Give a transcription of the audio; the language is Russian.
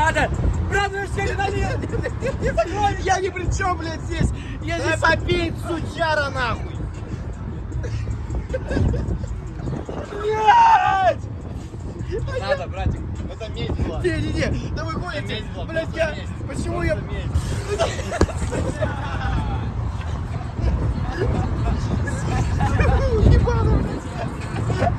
надо! Правда, Правую не налево! Я ни при чем, блядь, здесь. Я здесь... Попей, сучара, нахуй. Блядь! Надо, братик. Это месть была. Не-не-не, да вы гоните. Блядь, я... Почему я...